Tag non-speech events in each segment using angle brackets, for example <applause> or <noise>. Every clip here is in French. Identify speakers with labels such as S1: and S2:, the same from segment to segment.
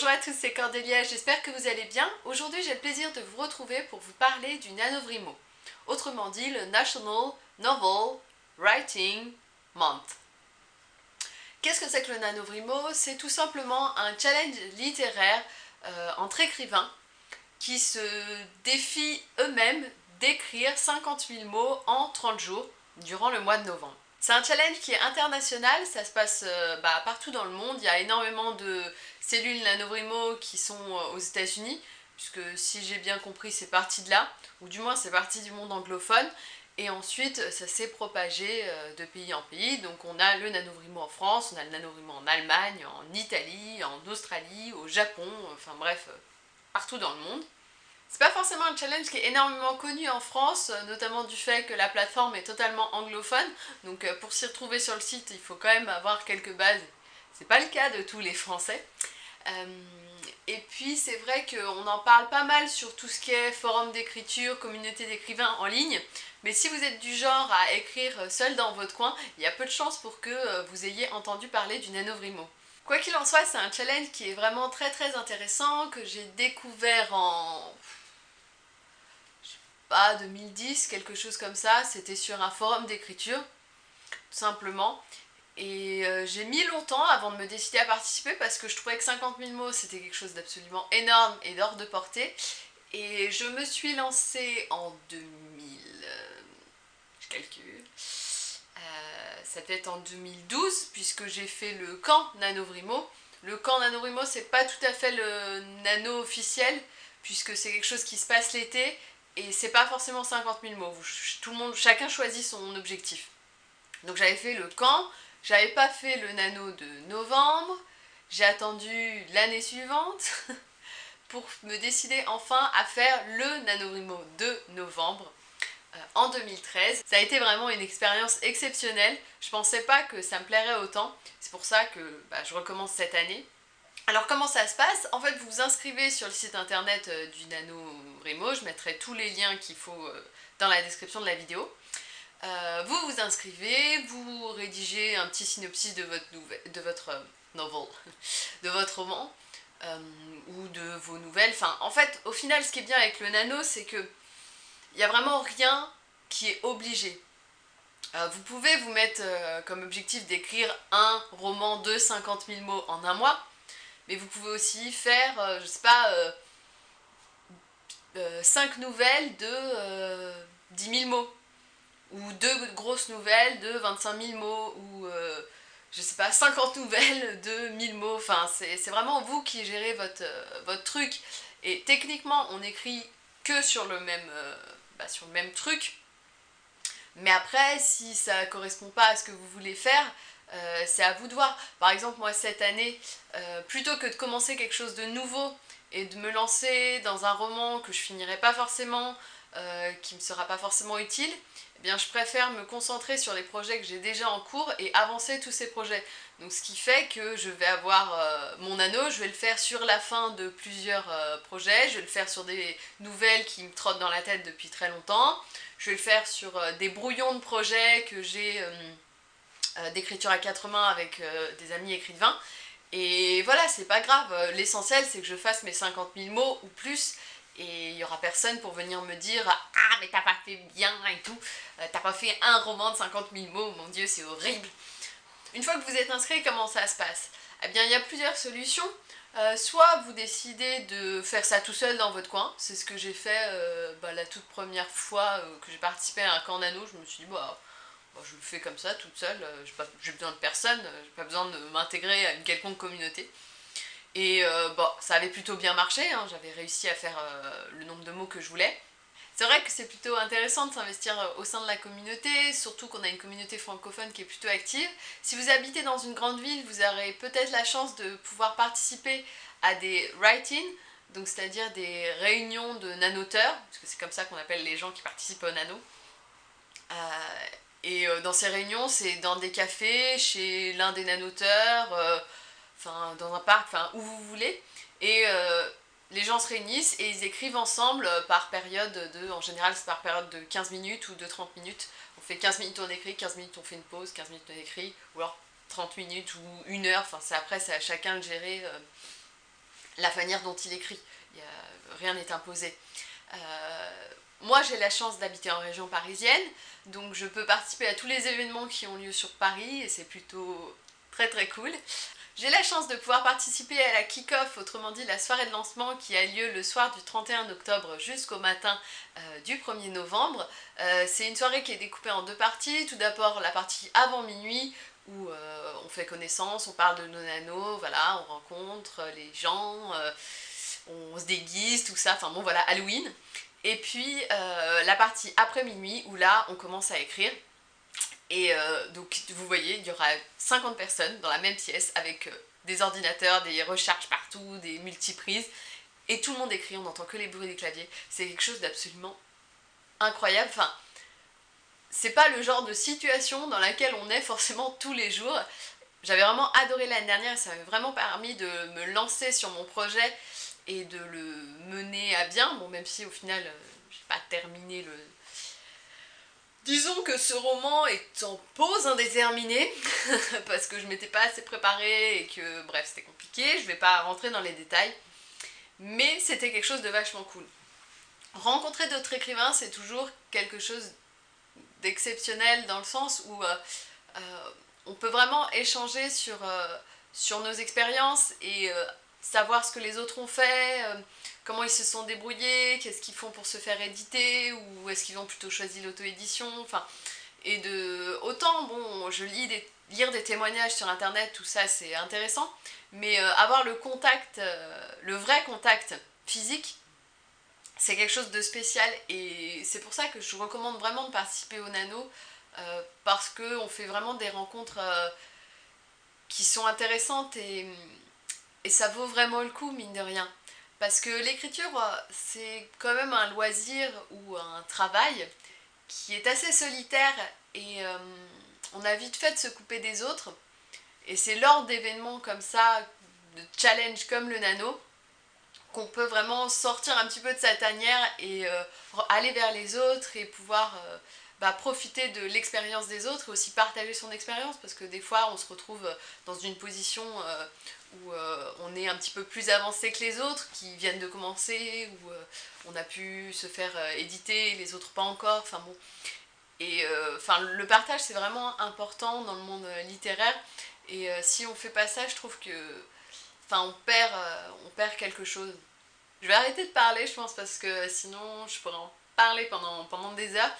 S1: Bonjour à tous, c'est Cordélia, j'espère que vous allez bien. Aujourd'hui j'ai le plaisir de vous retrouver pour vous parler du NaNoWriMo, autrement dit le National Novel Writing Month. Qu'est-ce que c'est que le NaNoWriMo C'est tout simplement un challenge littéraire euh, entre écrivains qui se défient eux-mêmes d'écrire 50 000 mots en 30 jours durant le mois de novembre. C'est un challenge qui est international, ça se passe euh, bah, partout dans le monde, il y a énormément de cellules NanoVrimo qui sont euh, aux états unis puisque si j'ai bien compris c'est parti de là, ou du moins c'est parti du monde anglophone, et ensuite ça s'est propagé euh, de pays en pays, donc on a le NanoVrimo en France, on a le NanoVrimo en Allemagne, en Italie, en Australie, au Japon, enfin bref, partout dans le monde. C'est pas forcément un challenge qui est énormément connu en France, euh, notamment du fait que la plateforme est totalement anglophone, donc euh, pour s'y retrouver sur le site, il faut quand même avoir quelques bases. C'est pas le cas de tous les Français. Euh, et puis c'est vrai qu'on en parle pas mal sur tout ce qui est forum d'écriture, communauté d'écrivains en ligne, mais si vous êtes du genre à écrire seul dans votre coin, il y a peu de chances pour que vous ayez entendu parler du NanoVrimo. Quoi qu'il en soit, c'est un challenge qui est vraiment très très intéressant, que j'ai découvert en pas 2010, quelque chose comme ça, c'était sur un forum d'écriture, tout simplement. Et euh, j'ai mis longtemps avant de me décider à participer parce que je trouvais que 50 000 mots c'était quelque chose d'absolument énorme et d'hors de portée. Et je me suis lancée en 2000, euh, je calcule, ça peut être en 2012 puisque j'ai fait le camp NanoVrimo. Le camp NanoVrimo c'est pas tout à fait le nano officiel puisque c'est quelque chose qui se passe l'été et c'est pas forcément 50 000 mots, tout le monde, chacun choisit son objectif. Donc j'avais fait le camp, j'avais pas fait le nano de novembre, j'ai attendu l'année suivante <laughs> pour me décider enfin à faire le NaNoWriMo de novembre en 2013. Ça a été vraiment une expérience exceptionnelle, je pensais pas que ça me plairait autant, c'est pour ça que bah, je recommence cette année. Alors comment ça se passe? En fait, vous vous inscrivez sur le site internet euh, du NaNoWriMo, je mettrai tous les liens qu'il faut euh, dans la description de la vidéo. Euh, vous vous inscrivez, vous rédigez un petit synopsis de votre, de votre novel, <laughs> de votre roman, ou de vos nouvelles. Enfin, en fait, au final, ce qui est bien avec le nano, c'est que il n'y a vraiment rien qui est obligé. vous pouvez vous mettre comme objectif d'écrire un roman de 50 000 mots en un mois, mais vous pouvez aussi faire, euh, je sais pas, 5 euh, euh, nouvelles de 10 000 mots, ou 2 grosses nouvelles de 25 000 mots, ou je sais pas, 50 nouvelles de 1000 mots, enfin c'est vraiment vous qui gérez votre truc, et techniquement on écrit sur le même, bah, sur le même truc, mais après si ça correspond pas à ce que vous voulez faire, euh, c'est à vous de voir. Par exemple, moi cette année, euh, plutôt que de commencer quelque chose de nouveau et de me lancer dans un roman que je finirai pas forcément, euh, qui me sera pas forcément utile, eh bien je préfère me concentrer sur les projets que j'ai déjà en cours et avancer tous ces projets. Donc ce qui fait que je vais avoir mon anneau, je vais le faire sur la fin de plusieurs projets, je vais le faire sur des nouvelles qui me trottent dans la tête depuis très longtemps, je vais le faire sur des brouillons de projets que j'ai euh, d'écriture à quatre mains avec euh, des amis écrivains. Et voilà, c'est pas grave, l'essentiel c'est que je fasse mes 50 000 mots ou plus et il y aura personne pour venir me dire « Ah mais t'as pas fait bien et tout, euh, t'as pas fait un roman de 50 000 mots, mon dieu c'est horrible !» Une fois que vous êtes inscrit, comment ça se passe? Eh bien il y a plusieurs solutions. soit vous décidez de faire ça tout seul dans votre coin, c'est ce que j'ai fait bah, la toute première fois que j'ai participé à un camp nano, je me suis dit bah je le fais comme ça, toute seule, euh, j'ai besoin de personne, euh, j'ai pas besoin de m'intégrer à une quelconque communauté. Et euh, bon, ça avait plutôt bien marché, hein, j'avais réussi à faire le nombre de mots que je voulais. C'est vrai que c'est plutôt intéressant de s'investir au sein de la communauté, surtout qu'on a une communauté francophone qui est plutôt active. Si vous habitez dans une grande ville, vous aurez peut-être la chance de pouvoir participer à des write-in, donc c'est-à-dire des réunions de nanoteurs, parce que c'est comme ça qu'on appelle les gens qui participent au nano. Et euh, dans ces réunions, c'est dans des cafés, chez l'un des nanoteurs, euh, dans un parc, enfin où vous voulez. Et euh, les gens se réunissent et ils écrivent ensemble par période de, en général c'est par période de 15 minutes ou de 30 minutes. On fait 15 minutes on écrit, 15 minutes on fait une pause, 15 minutes on écrit, ou alors 30 minutes ou une heure, enfin c'est après c'est à chacun de gérer la manière dont il écrit. rien n'est imposé. moi j'ai la chance d'habiter en région parisienne, donc je peux participer à tous les événements qui ont lieu sur Paris et c'est plutôt très très cool. J'ai la chance de pouvoir participer à la kick-off, autrement dit la soirée de lancement qui a lieu le soir du 31 octobre jusqu'au matin euh, du 1er novembre. Euh, c'est une soirée qui est découpée en deux parties. Tout d'abord la partie avant minuit où euh, on fait connaissance, on parle de nos nanos, voilà, on rencontre les gens, on se déguise, tout ça, enfin bon voilà, Halloween. Et puis la partie après minuit où là on commence à écrire et euh, donc vous voyez, il y aura 50 personnes dans la même pièce avec euh, des ordinateurs, des recharges partout, des multiprises. Et tout le monde écrit, on n'entend que les bruits des claviers. C'est quelque chose d'absolument incroyable. Enfin, c'est pas le genre de situation dans laquelle on est forcément tous les jours. J'avais vraiment adoré l'année dernière et ça m'a vraiment permis de me lancer sur mon projet et de le mener à bien. Bon, même si au final, euh, j'ai pas terminé le, Disons que ce roman est en pause indéterminée, <laughs> parce que je m'étais pas assez préparée et que, bref, c'était compliqué, je vais pas rentrer dans les détails, mais c'était quelque chose de vachement cool. Rencontrer d'autres écrivains, c'est toujours quelque chose d'exceptionnel dans le sens où euh, euh, on peut vraiment échanger sur, euh, sur nos expériences et savoir ce que les autres ont fait, comment ils se sont débrouillés, qu'est-ce qu'ils font pour se faire éditer, ou est-ce qu'ils ont plutôt choisi l'auto-édition, enfin... Et de... Autant, bon, je lis des, lire des témoignages sur internet, tout ça c'est intéressant, mais euh, avoir le contact, euh, le vrai contact physique, c'est quelque chose de spécial et c'est pour ça que je recommande vraiment de participer au Nano euh, parce qu'on fait vraiment des rencontres qui sont intéressantes et, et ça vaut vraiment le coup mine de rien. Parce que l'écriture, euh, c'est quand même un loisir ou un travail qui est assez solitaire et euh, on a vite fait de se couper des autres. Et c'est lors d'événements comme ça, de challenges comme le nano, qu'on peut vraiment sortir un petit peu de sa tanière et euh, aller vers les autres et pouvoir bah, profiter de l'expérience des autres et aussi partager son expérience parce que des fois on se retrouve dans une position où euh, on est un petit peu plus avancé que les autres qui viennent de commencer, où euh, on a pu se faire éditer, les autres pas encore, enfin bon. Et enfin le partage c'est vraiment important dans le monde littéraire et si on fait pas ça je trouve que enfin on perd, quelque chose. Je vais arrêter de parler je pense parce que sinon je pourrais en parler pendant des heures.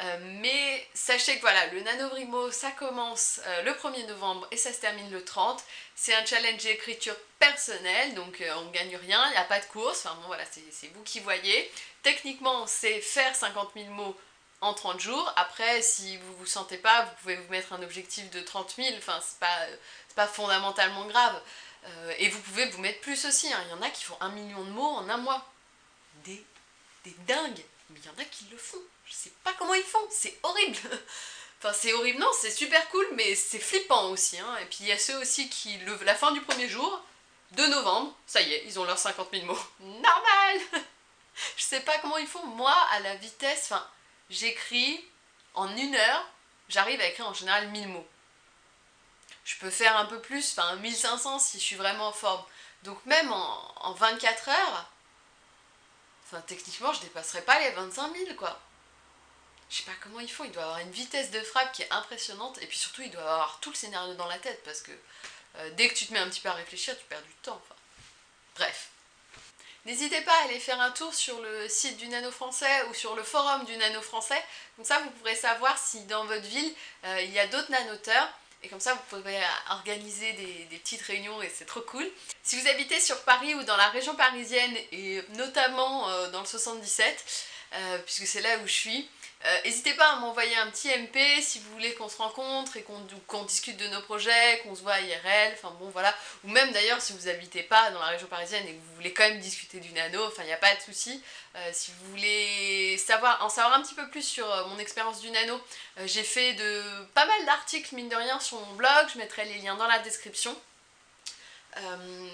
S1: Euh, mais sachez que voilà, le NaNoWriMo, ça commence euh, le 1er novembre et ça se termine le 30. C'est un challenge d'écriture personnelle, donc euh, on ne gagne rien, il n'y a pas de course, enfin bon voilà, c'est vous qui voyez. Techniquement, c'est faire 50 000 mots en 30 jours. Après, si vous vous sentez pas, vous pouvez vous mettre un objectif de 30 000, enfin c'est pas, pas fondamentalement grave. et vous pouvez vous mettre plus aussi, hein. il y en a qui font un million de mots en un mois. Des, des dingues, mais il y en a qui le font. Je sais pas comment ils font, c'est horrible <laughs> Enfin c'est horrible, non c'est super cool mais c'est flippant aussi hein. Et puis il y a ceux aussi qui, le, la fin du premier jour, 2 novembre, ça y est, ils ont leurs 50 000 mots. <laughs> Normal <laughs> Je sais pas comment ils font, moi à la vitesse, enfin j'écris en une heure, j'arrive à écrire en général 1000 mots. Je peux faire un peu plus, enfin 1500 si je suis vraiment en forme. Donc même en, en 24 heures, enfin techniquement je dépasserai pas les 25 000 quoi je sais pas comment ils font, il doit avoir une vitesse de frappe qui est impressionnante, et puis surtout il doit avoir tout le scénario dans la tête, parce que euh, dès que tu te mets un petit peu à réfléchir, tu perds du temps. Enfin. Bref. N'hésitez pas à aller faire un tour sur le site du Nano Français ou sur le forum du Nano Français, comme ça vous pourrez savoir si dans votre ville euh, il y a d'autres nanoteurs, et comme ça vous pourrez organiser des, des petites réunions et c'est trop cool. Si vous habitez sur Paris ou dans la région parisienne, et notamment euh, dans le 77, puisque c'est là où je suis, euh, n'hésitez pas à m'envoyer un petit MP si vous voulez qu'on se rencontre et qu'on discute de nos projets, qu'on se voit à IRL, enfin bon voilà. Ou même d'ailleurs si vous n'habitez pas dans la région parisienne et que vous voulez quand même discuter du nano, enfin il n'y a pas de souci. Euh, si vous voulez savoir, en savoir un petit peu plus sur euh, mon expérience du nano, j'ai fait de pas mal d'articles mine de rien sur mon blog, je mettrai les liens dans la description.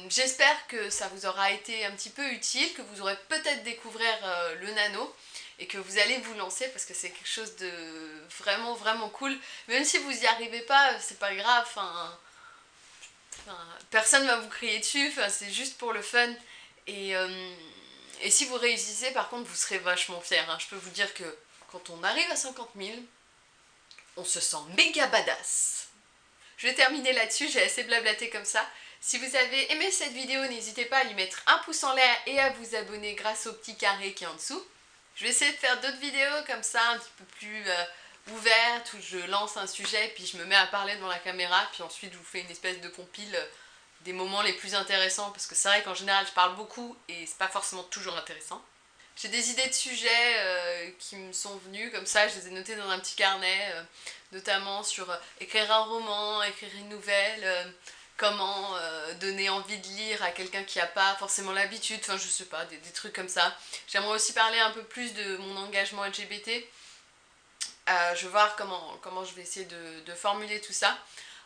S1: J'espère que ça vous aura été un petit peu utile, que vous aurez peut-être découvert le nano et que vous allez vous lancer parce que c'est quelque chose de vraiment vraiment cool. Même si vous y arrivez pas, c'est pas grave, enfin, personne va vous crier dessus, c'est juste pour le fun. Et, euh, et si vous réussissez, par contre, vous serez vachement fiers. Hein. Je peux vous dire que quand on arrive à 50 000, on se sent méga badass. Je vais terminer là-dessus, j'ai assez blablaté comme ça. Si vous avez aimé cette vidéo, n'hésitez pas à lui mettre un pouce en l'air et à vous abonner grâce au petit carré qui est en dessous. Je vais essayer de faire d'autres vidéos comme ça, un petit peu plus euh, ouvertes, où je lance un sujet, puis je me mets à parler devant la caméra, puis ensuite je vous fais une espèce de compile euh, des moments les plus intéressants, parce que c'est vrai qu'en général je parle beaucoup et c'est pas forcément toujours intéressant. J'ai des idées de sujets euh, qui me sont venus comme ça, je les ai notés dans un petit carnet, notamment sur écrire un roman, écrire une nouvelle, comment euh, donner envie de lire à quelqu'un qui n'a pas forcément l'habitude, enfin je sais pas, des, trucs comme ça. J'aimerais aussi parler un peu plus de mon engagement LGBT. Euh, je vais voir comment, je vais essayer de formuler tout ça.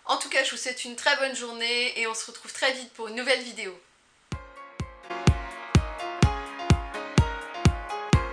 S1: En tout cas, je vous souhaite une très bonne journée et on se retrouve très vite pour une nouvelle vidéo.